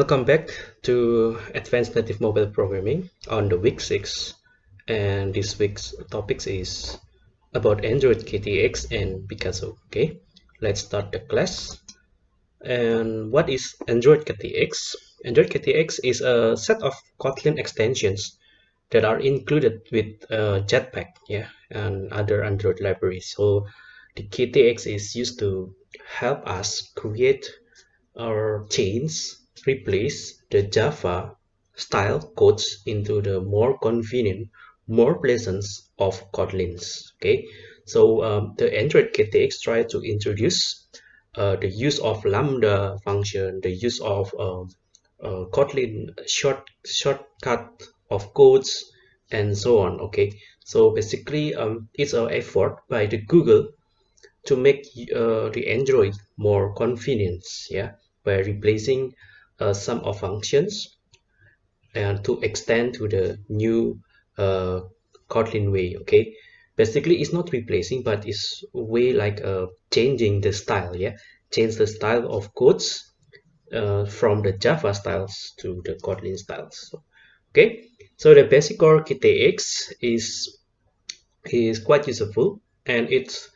Welcome back to Advanced Native Mobile Programming on the week 6 and this week's topics is about Android KTX and Picasso okay? Let's start the class. And what is Android KTX Android KTX is a set of Kotlin extensions that are included with uh, Jetpack yeah and other Android libraries. So the KTX is used to help us create our change replace the Java style codes into the more convenient, more pleasant of Kotlins. Okay, so um, the Android KTX try to introduce uh, the use of Lambda function, the use of um, uh, Kotlin short shortcut of codes, and so on. Okay, so basically, um, it's an effort by the Google to make uh, the Android more convenient. Yeah, by replacing uh, some of functions and to extend to the new uh, Kotlin way okay? Basically it's not replacing but it's way like uh, changing the style yeah? Change the style of codes uh, from the Java styles to the Kotlin styles okay? So the basic core KTX is is quite useful and it's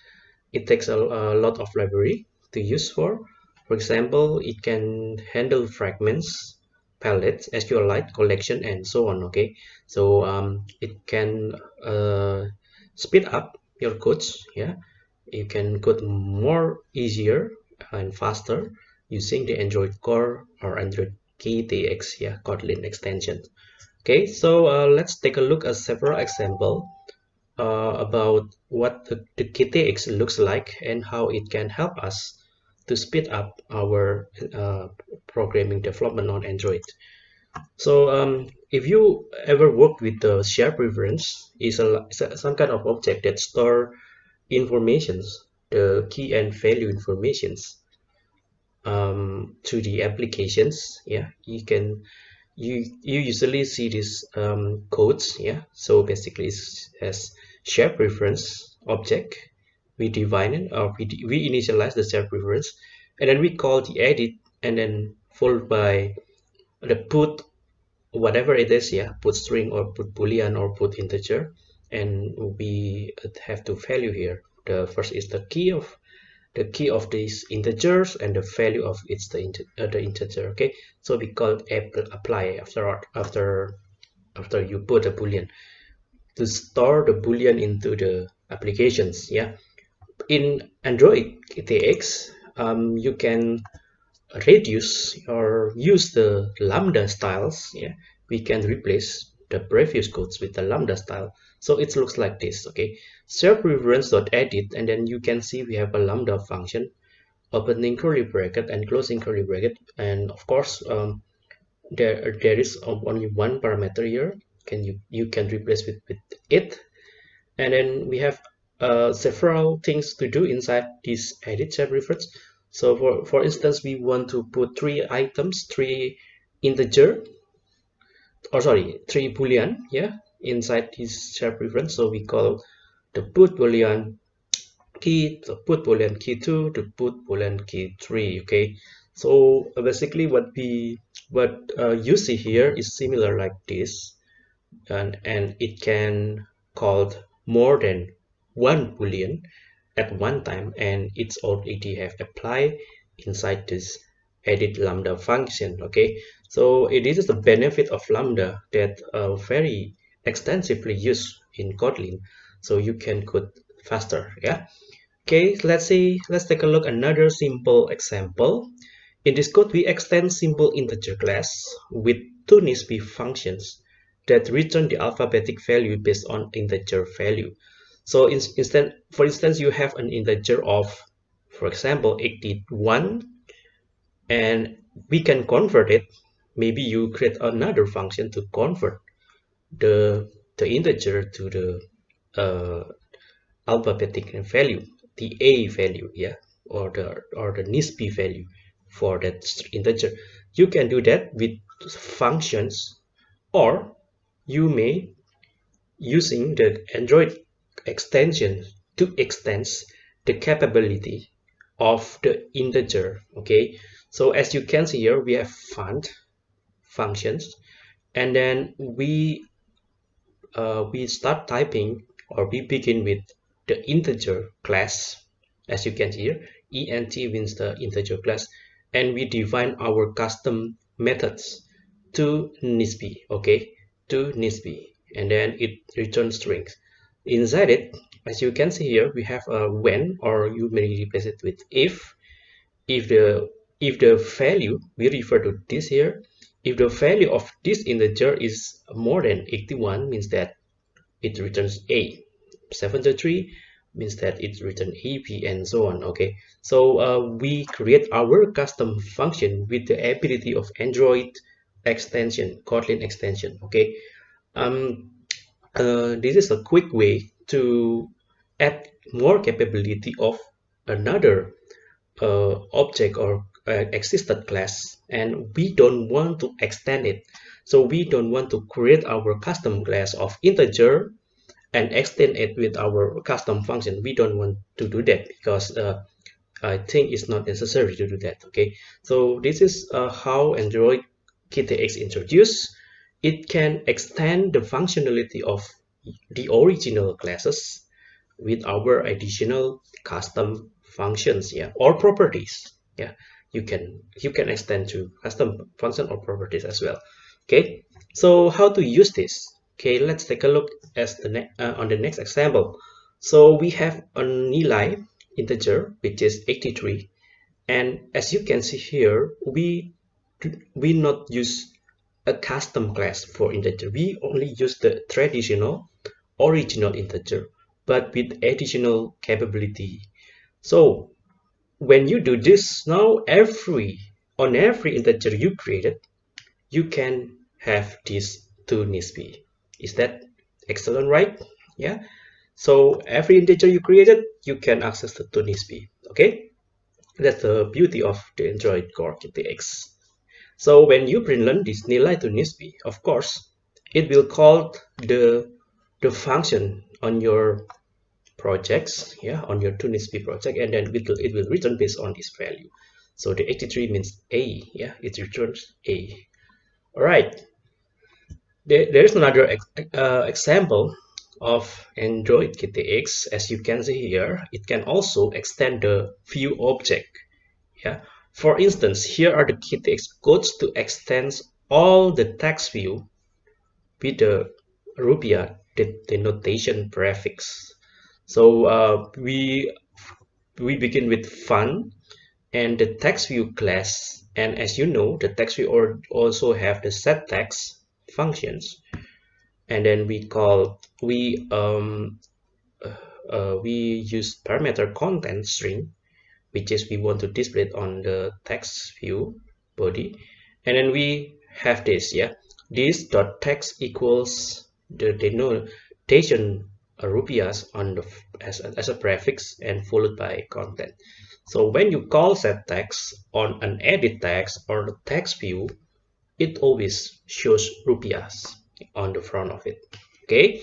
it takes a, a lot of library to use for for example, it can handle fragments, palettes, SQLite, collection, and so on. Okay, so um, it can uh, speed up your codes. Yeah, you can code more easier and faster using the Android Core or Android KTX, yeah, Kotlin extension. Okay, so uh, let's take a look at several example uh, about what the, the KTX looks like and how it can help us to speed up our uh, programming development on Android. So um, if you ever work with the share preference, is a, a, some kind of object that store informations, the key and value informations um, to the applications. Yeah, you can you you usually see these um, codes. Yeah, so basically it's as share preference object we define it or we, we initialize the share preference and then we call the edit and then followed by the put whatever it is yeah put string or put boolean or put integer and we have to value here. The first is the key of the key of these integers and the value of it's the, inter, uh, the integer okay? So we call it apply after after after you put a boolean. To store the boolean into the applications yeah in Android KTX, um, you can reduce or use the lambda styles. Yeah, we can replace the previous codes with the lambda style. So it looks like this. Okay, share preference.edit, and then you can see we have a lambda function, opening curly bracket and closing curly bracket, and of course, um, there there is only one parameter here. Can you you can replace with with it, and then we have uh, several things to do inside this edit share preference. So for, for instance, we want to put three items, three integer, or sorry, three boolean, yeah, inside this share preference. So we call the put boolean key, the put boolean key two, the put boolean key three. Okay, so basically what we what uh, you see here is similar like this, and and it can called more than one boolean at one time and it's already have applied inside this edit lambda function okay? So it is the benefit of lambda that uh, very extensively used in kotlin so you can code faster yeah? Okay let's see let's take a look another simple example. In this code we extend simple integer class with two Nisp functions that return the alphabetic value based on integer value so in, instead, for instance, you have an integer of, for example, 81, and we can convert it. Maybe you create another function to convert the the integer to the uh, alphabetic value, the a value, yeah, or the or the Nisp value for that integer. You can do that with functions, or you may using the Android extension to extend the capability of the integer okay? So as you can see here we have font functions and then we uh, we start typing or we begin with the integer class. As you can see here Int means the integer class and we define our custom methods to nisbi okay? To nisbi and then it returns strings inside it as you can see here we have a when or you may replace it with if. If the if the value we refer to this here if the value of this integer is more than 81 means that it returns a. 73 means that it returns ap and so on okay? So uh, we create our custom function with the ability of android extension kotlin extension okay? Um uh, this is a quick way to add more capability of another uh, object or uh, existed class and we don't want to extend it. So we don't want to create our custom class of integer and extend it with our custom function. We don't want to do that because uh, I think it's not necessary to do that okay? So this is uh, how Android KTX introduced it can extend the functionality of the original classes with our additional custom functions yeah or properties yeah. You can you can extend to custom function or properties as well okay? So how to use this? Okay let's take a look as the uh, on the next example. So we have an nilai integer which is 83 and as you can see here we we not use a custom class for integer we only use the traditional original integer but with additional capability. So when you do this now every on every integer you created you can have this to nisbi is that excellent right? Yeah. So every integer you created you can access the to nisbi okay? That's the beauty of the android core ktx so when you print this nilai to nisbi of course it will call the the function on your projects yeah on your tunisb project and then it will, it will return based on this value. So the 83 means a yeah it returns a. All right there, there is another uh, example of android ktx as you can see here it can also extend the view object yeah for instance here are the ktx codes to extend all the text view with the rupia the denotation prefix. So uh, we we begin with fun and the text view class. And as you know the text view also have the set text functions. And then we call we um uh, we use parameter content string which is we want to display it on the text view body. And then we have this yeah. This dot text equals the denotation rupiahs on the as a, as a prefix and followed by content. So when you call set text on an edit text or the text view it always shows rupiahs on the front of it. Okay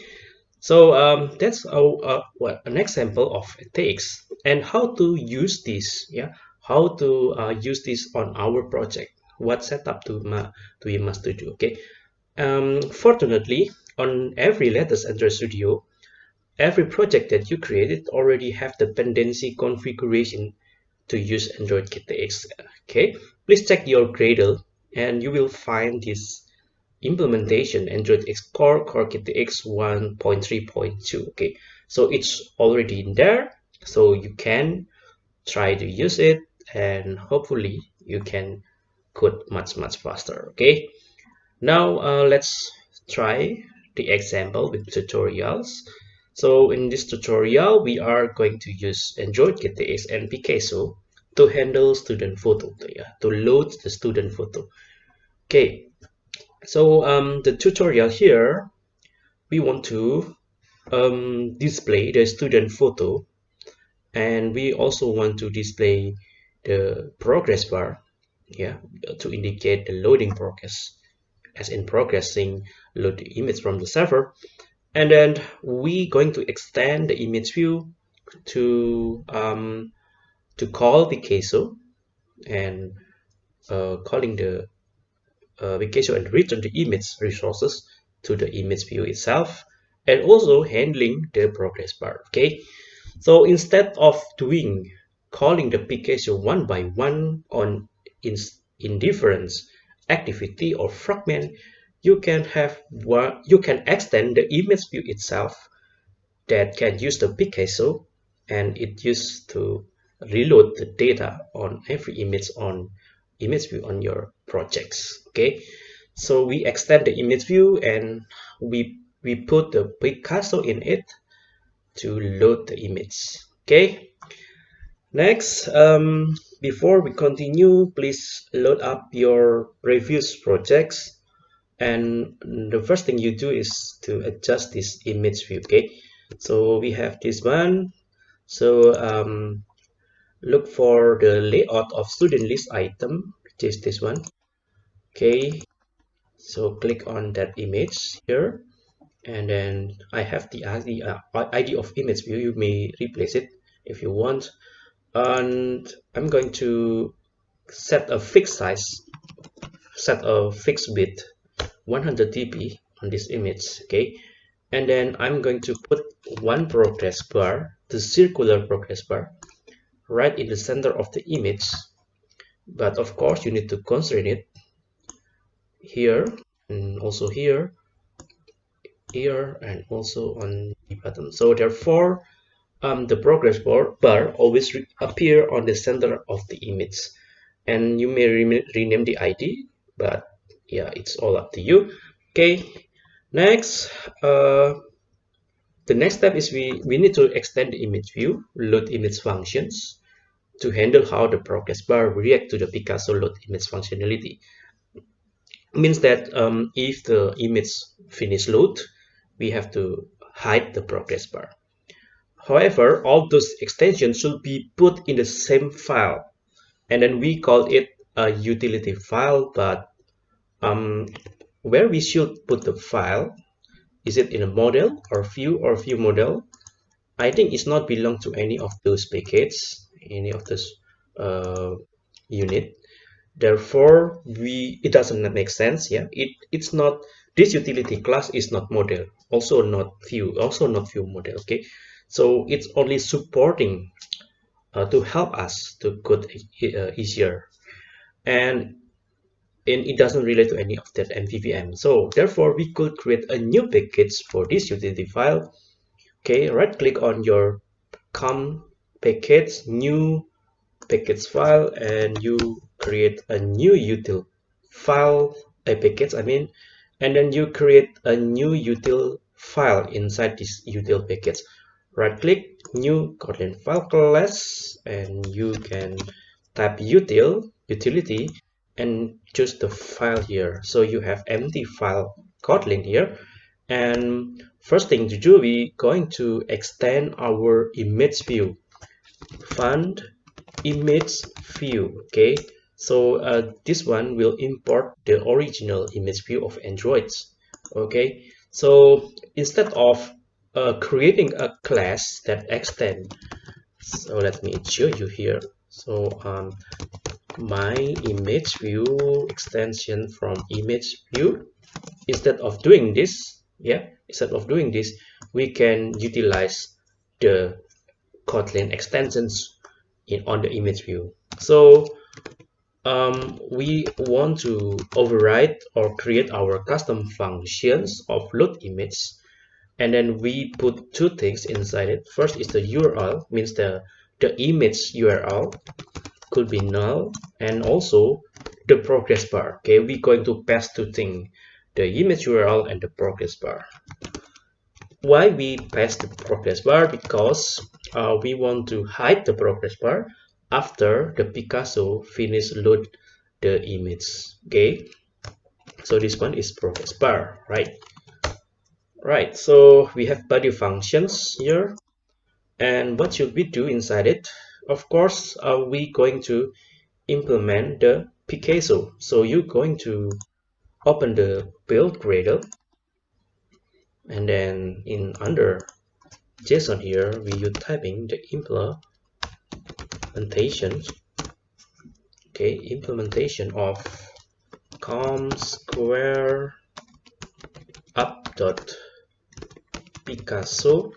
so um, that's a, a, what, an example of text and how to use this yeah? How to uh, use this on our project. What setup to do we must do okay? Um, fortunately on every latest Android Studio every project that you created already have the dependency configuration to use Android KTX. Okay, please check your Gradle and you will find this implementation Android X Core Core KTX 1.3.2. Okay, so it's already in there, so you can try to use it and hopefully you can code much much faster. Okay, now uh, let's try the example with tutorials. So in this tutorial, we are going to use Android KTX and Picasso to handle student photo, yeah, to load the student photo. Okay, so um, the tutorial here, we want to um, display the student photo. And we also want to display the progress bar yeah, to indicate the loading progress as in progressing load the image from the server. And then we going to extend the image view to um, to call Picasso and uh, calling the uh, Picasso and return the image resources to the image view itself and also handling the progress bar okay? So instead of doing calling the Picasso one by one on in, in activity or fragment you can have one you can extend the image view itself that can use the Picasso and it used to reload the data on every image on image view on your projects okay? So we extend the image view and we we put the Picasso in it to load the image okay? Next um, before we continue please load up your previous projects. And the first thing you do is to adjust this image view okay? So we have this one. So um, look for the layout of student list item which is this one. Okay so click on that image here. And then I have the ID, uh, ID of image view. You may replace it if you want. And I'm going to set a fixed size set a fixed width 100 dp on this image okay? And then I'm going to put one progress bar the circular progress bar right in the center of the image but of course you need to constrain it here and also here here and also on the bottom. So therefore um, the progress bar, bar always appear on the center of the image. And you may re rename the id but yeah it's all up to you. Okay next uh, the next step is we we need to extend the image view load image functions to handle how the progress bar react to the picasso load image functionality. Means that um, if the image finish load we have to hide the progress bar. However, all those extensions should be put in the same file and then we call it a utility file but um, where we should put the file is it in a model or view or view model? I think it's not belong to any of those packages any of this uh, unit therefore we it doesn't make sense yeah it it's not this utility class is not model also not view also not view model okay so it's only supporting uh, to help us to code uh, easier and and it doesn't relate to any of that MVVM. So therefore, we could create a new package for this utility file. Okay, right click on your com package, new package file, and you create a new util file, a package, I mean, and then you create a new util file inside this util package right click new kotlin file class and you can type util utility and choose the file here. So you have empty file kotlin here and first thing to do we going to extend our image view fund image view okay? So uh, this one will import the original image view of androids okay? So instead of uh, creating a class that extend so let me show you here. So um, my image view extension from image view instead of doing this yeah instead of doing this we can utilize the kotlin extensions in on the image view. So um, we want to override or create our custom functions of load image and then we put two things inside it. First is the url means the the image url could be null and also the progress bar. Okay we're going to pass two things the image url and the progress bar why we pass the progress bar because uh, we want to hide the progress bar after the Picasso finish load the image okay? So this one is progress bar right? Right so we have body functions here. And what should we do inside it? Of course are we going to implement the Picasso. So you're going to open the build Gradle and then in under JSON here we use typing the implementation. Okay implementation of com square up dot picasso.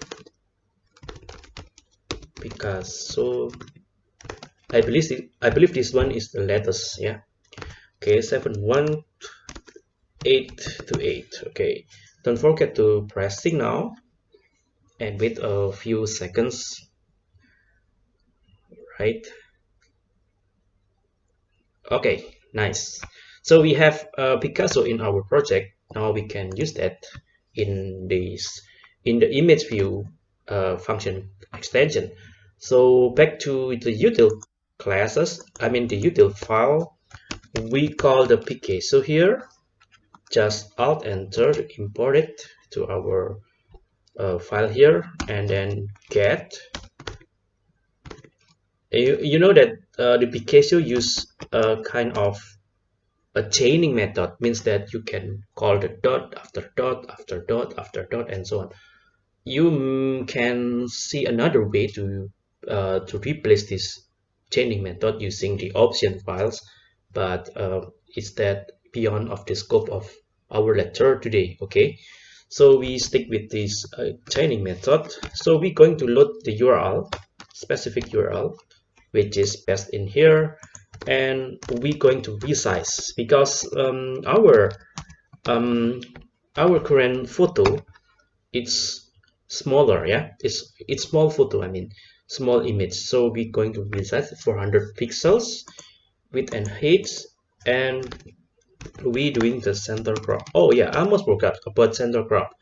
Picasso. I believe i believe this one is the latest yeah. Okay seven one eight to eight. Okay don't forget to press signal and wait a few seconds. Right. Okay nice. So we have uh, Picasso in our project. Now we can use that in this in the image view uh, function extension. So back to the util classes I mean the util file we call the Picasso here just alt enter to import it to our uh, file here and then get. You, you know that uh, the Picasso use a kind of a chaining method means that you can call the dot after dot after dot after dot and so on. You can see another way to uh, to replace this chaining method using the option files but uh, that beyond of the scope of our lecture today okay? So we stick with this uh, method. So we're going to load the url specific url which is best in here and we're going to resize because um, our um, our current photo it's smaller yeah? It's it's small photo I mean small image. So we're going to resize 400 pixels width and height and we doing the center crop? Oh yeah I almost forgot about center crop.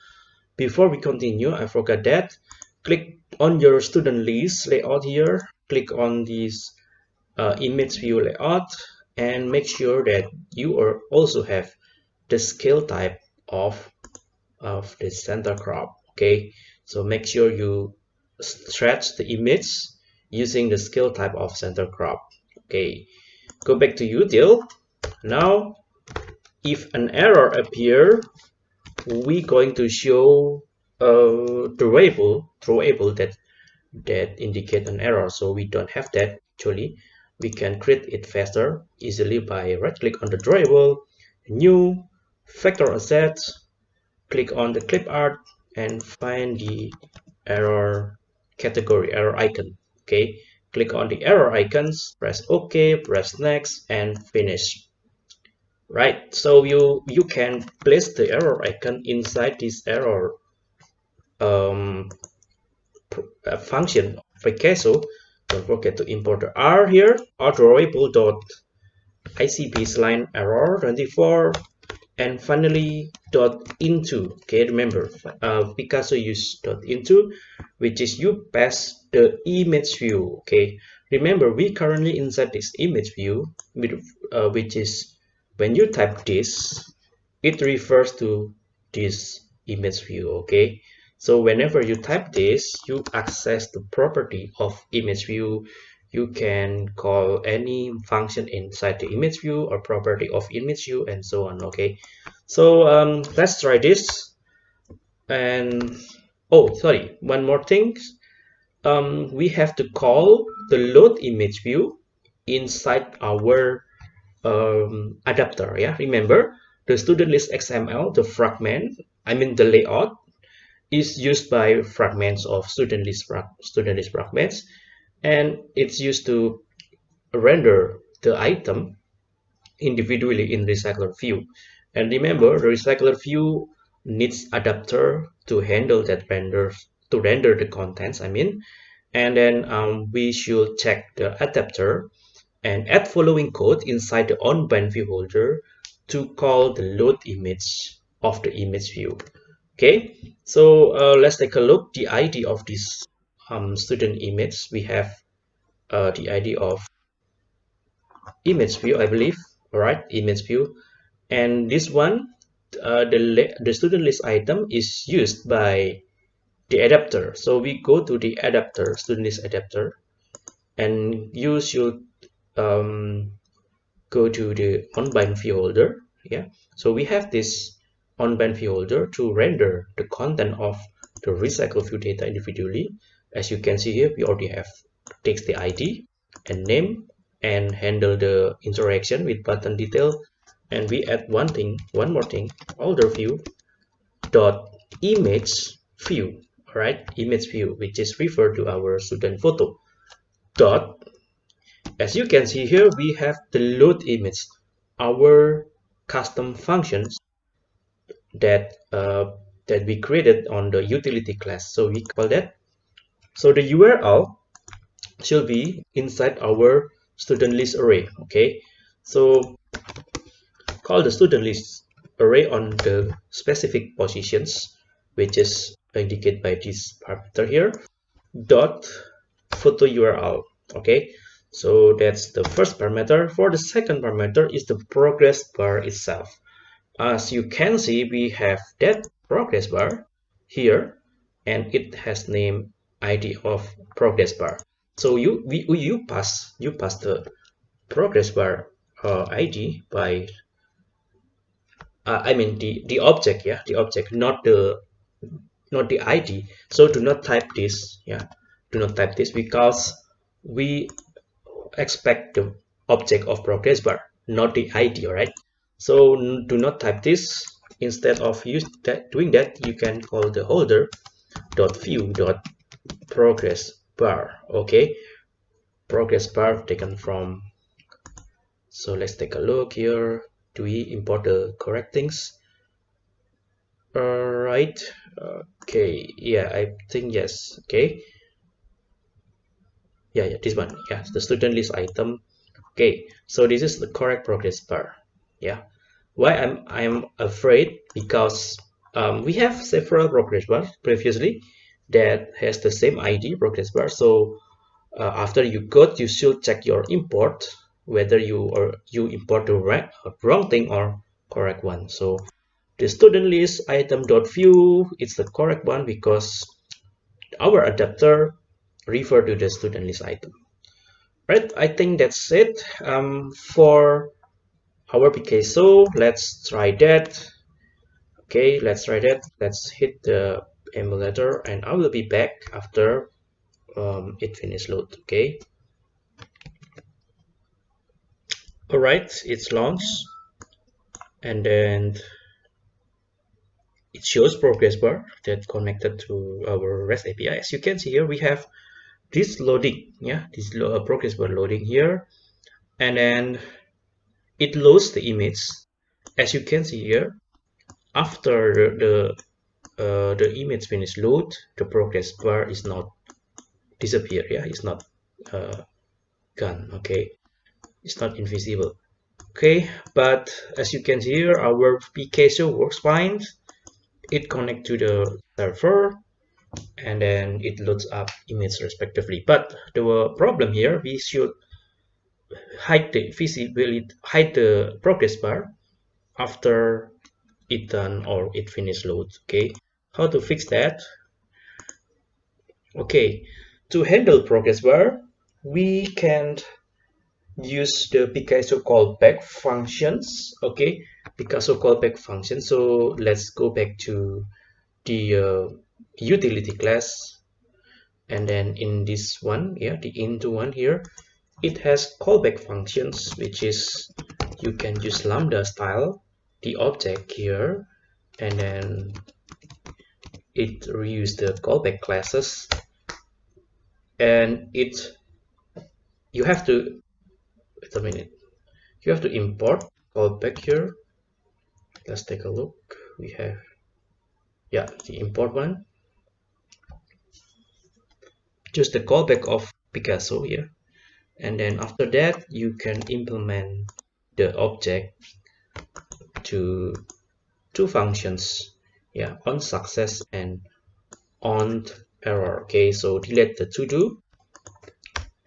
Before we continue I forgot that. Click on your student list layout here. Click on this uh, image view layout and make sure that you are also have the scale type of of the center crop okay? So make sure you stretch the image using the scale type of center crop okay? Go back to util now if an error appear we going to show uh, a drawable drawable that that indicate an error. So we don't have that actually. We can create it faster easily by right click on the drawable new vector asset, click on the clip art and find the error category error icon. Okay click on the error icons press ok press next and finish right? So you you can place the error icon inside this error um, uh, function. Picasso don't forget to import the r here drawable dot icp line error 24 and finally dot into. Okay remember uh, picasso use dot into which is you pass the image view. Okay remember we currently inside this image view with, uh, which is when you type this it refers to this image view okay? So whenever you type this you access the property of image view. You can call any function inside the image view or property of image view and so on okay? So um, let's try this. And oh sorry one more thing. Um, we have to call the load image view inside our um, adapter yeah? Remember the student list xml the fragment i mean the layout is used by fragments of student list, student list fragments and it's used to render the item individually in recycler view. And remember the recycler view needs adapter to handle that render to render the contents i mean. And then um, we should check the adapter and add following code inside the on-bind view holder to call the load image of the image view. Okay so uh, let's take a look. The id of this um, student image we have uh, the id of image view i believe. All right image view. And this one uh, the the student list item is used by the adapter. So we go to the adapter student list adapter and you should um, go to the on-bind view holder yeah? So we have this on-bind view holder to render the content of the recycle view data individually. As you can see here, we already have text the ID and name and handle the interaction with button detail. And we add one thing one more thing holder view dot image view all right image view which is referred to our student photo dot as you can see here we have the load image our custom functions that uh, that we created on the utility class. So we call that so the url should be inside our student list array okay? So call the student list array on the specific positions which is indicated by this parameter here dot photo url okay so that's the first parameter. For the second parameter is the progress bar itself. As you can see we have that progress bar here and it has name id of progress bar. So you we, you pass you pass the progress bar uh, id by uh, i mean the the object yeah the object not the not the id so do not type this yeah do not type this because we expect the object of progress bar not the id right? So do not type this. Instead of use that doing that you can call the holder dot view dot progress bar okay? Progress bar taken from so let's take a look here. Do we import the correct things? All right okay yeah i think yes okay yeah yeah this one. Yeah the student list item. Okay so this is the correct progress bar. Yeah. Why i'm i'm afraid because um, we have several progress bars previously that has the same id progress bar. So uh, after you got you should check your import whether you or you import the right or wrong thing or correct one. So the student list item dot view it's the correct one because our adapter refer to the student list item. Right i think that's it um, for our Picasso let's try that. Okay let's try that. Let's hit the emulator and I will be back after um, it finish load okay? All right it's launched. And then it shows progress bar that connected to our REST API as you can see here we have this loading yeah this lo uh, progress bar loading here and then it loads the image as you can see here after the, the uh, the image finish load the progress bar is not disappear yeah it's not uh, gone okay? It's not invisible okay? But as you can see here our Picasso works fine. It connect to the server and then it loads up image respectively. But the problem here we should hide the visibility hide the progress bar after it done or it finish load okay? How to fix that? Okay to handle progress bar we can use the Picasso callback functions okay? Picasso callback function so let's go back to the uh, utility class. And then in this one yeah the into one here it has callback functions which is you can use lambda style the object here and then it reuse the callback classes. And it you have to wait a minute you have to import callback here. Let's take a look. We have yeah the import one just the callback of Picasso here. And then after that you can implement the object to two functions. Yeah on success and on error. Okay so delete the to do.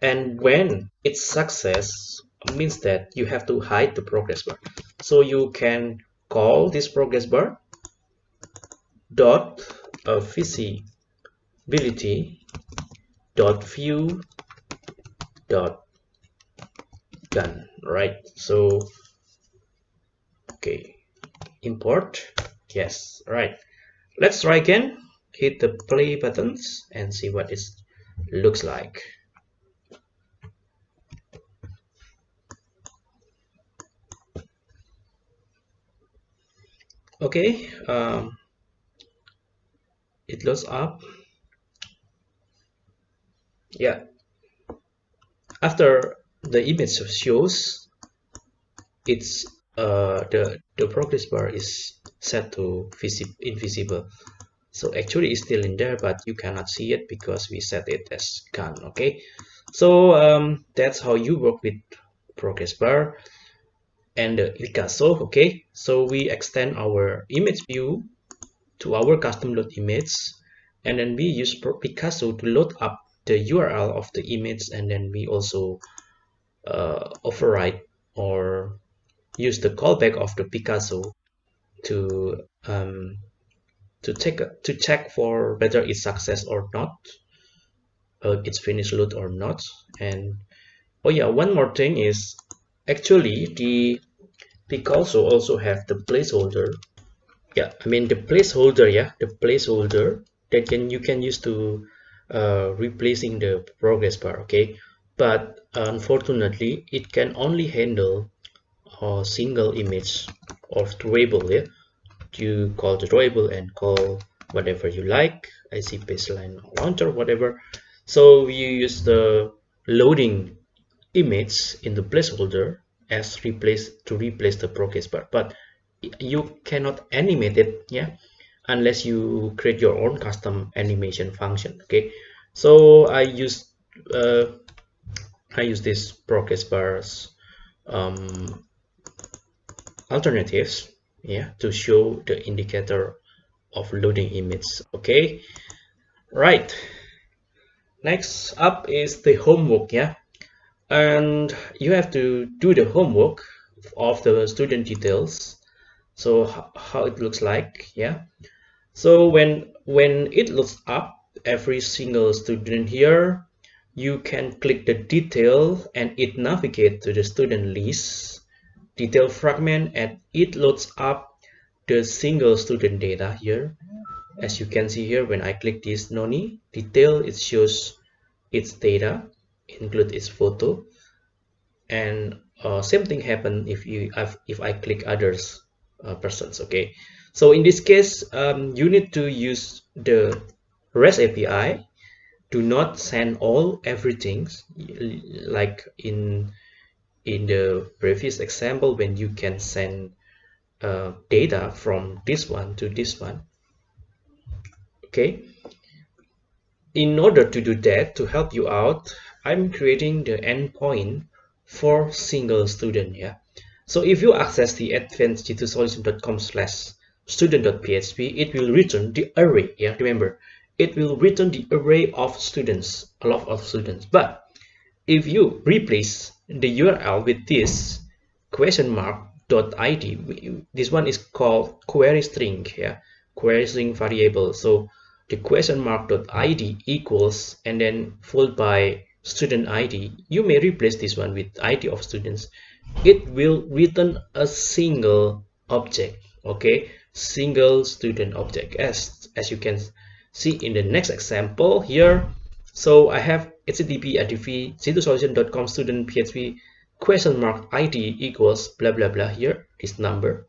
And when it's success means that you have to hide the progress bar. So you can call this progress bar dot visibility dot view dot gone right? So okay import yes right. Let's try again hit the play buttons and see what it looks like. Okay um, it loads up yeah. After the image shows it's uh, the the progress bar is set to invisible. So actually it's still in there but you cannot see it because we set it as gone okay? So um, that's how you work with progress bar and the Picasso okay? So we extend our image view to our custom load image and then we use Picasso to load up the URL of the image and then we also uh, override or use the callback of the Picasso to um, to check to check for whether it's success or not uh, it's finished load or not. And oh yeah one more thing is actually the Picasso also have the placeholder. Yeah I mean the placeholder yeah the placeholder that can you can use to uh, replacing the progress bar okay? But unfortunately it can only handle a single image of drawable yeah? You call the drawable and call whatever you like I see baseline launcher whatever. So you use the loading image in the placeholder as replace to replace the progress bar. But you cannot animate it yeah unless you create your own custom animation function okay? So i use uh, i use this progress bars um, alternatives yeah to show the indicator of loading image okay? Right. Next up is the homework yeah? And you have to do the homework of the student details. So how it looks like yeah so when when it looks up every single student here you can click the detail and it navigate to the student list. Detail fragment and it loads up the single student data here. As you can see here when I click this noni detail it shows its data include its photo. And uh, same thing happen if you if I click others uh, persons okay? So in this case um, you need to use the REST API do not send all everything like in in the previous example when you can send uh, data from this one to this one okay? In order to do that to help you out I'm creating the endpoint for single student yeah so if you access the advanced-solution.com slash student.php it will return the array yeah remember it will return the array of students a lot of students. But if you replace the url with this question mark dot id this one is called query string yeah query string variable. So the question mark dot id equals and then followed by student id you may replace this one with id of students it will return a single object okay? Single student object as as you can see in the next example here. So i have http adv student php question mark id equals blah blah blah. Here this number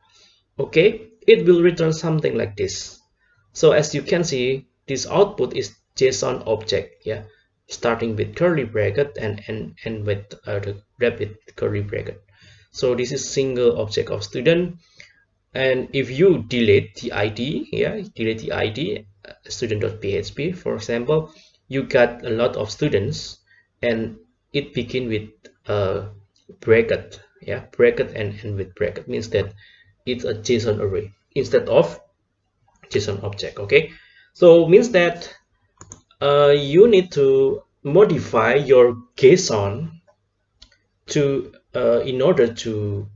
okay? It will return something like this. So as you can see this output is json object yeah? Starting with curly bracket and and and with uh, the rapid curly bracket so this is single object of student. And if you delete the id yeah delete the id uh, student.php for example you got a lot of students and it begin with a bracket yeah bracket and end with bracket. Means that it's a json array instead of json object okay? So means that uh, you need to modify your JSON to uh, in order to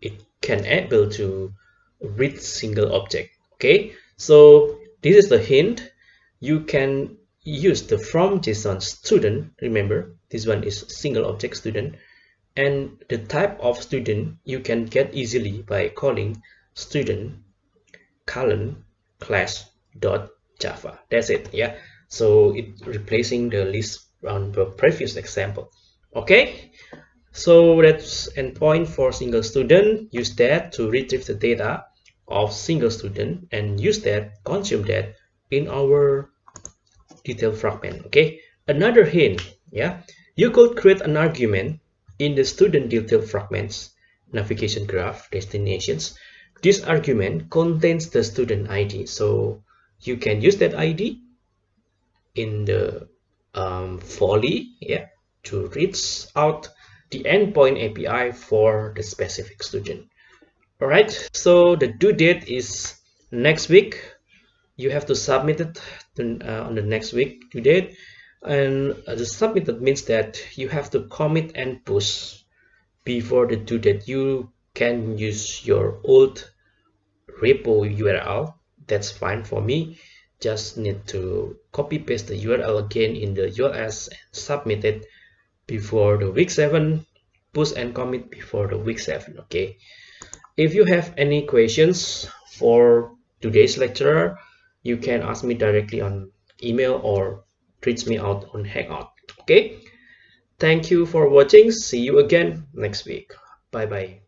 it can able to read single object okay? So this is the hint. You can use the from JSON student remember this one is single object student and the type of student you can get easily by calling student colon class dot java. That's it yeah? So it replacing the list on the previous example okay so that's endpoint for single student. Use that to retrieve the data of single student and use that consume that in our detail fragment okay? Another hint yeah? You could create an argument in the student detail fragments navigation graph destinations. This argument contains the student id so you can use that id in the um, Volley yeah to reach out the endpoint api for the specific student. All right so the due date is next week. You have to submit it to, uh, on the next week due date. And uh, the submitted means that you have to commit and push before the due date. You can use your old repo url that's fine for me. Just need to copy paste the url again in the uls and submit it before the week 7 push and commit before the week 7 okay? If you have any questions for today's lecture you can ask me directly on email or reach me out on hangout okay? Thank you for watching. See you again next week. Bye bye